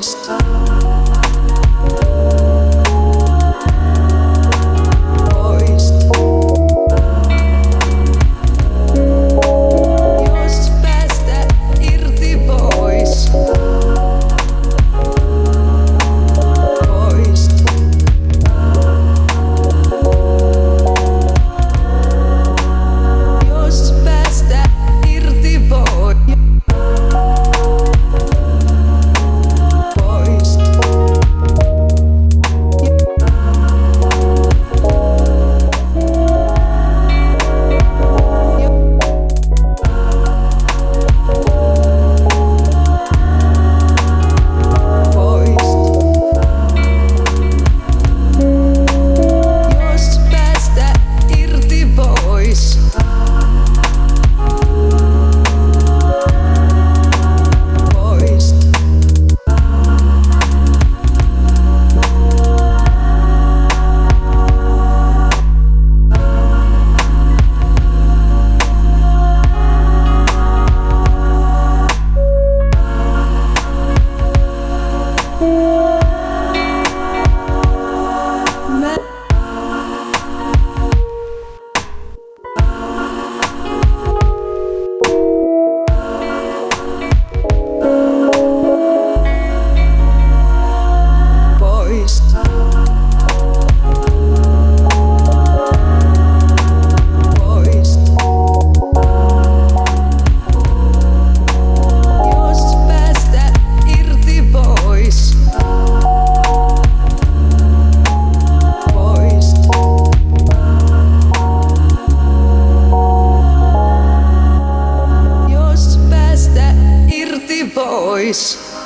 Stop. time voice.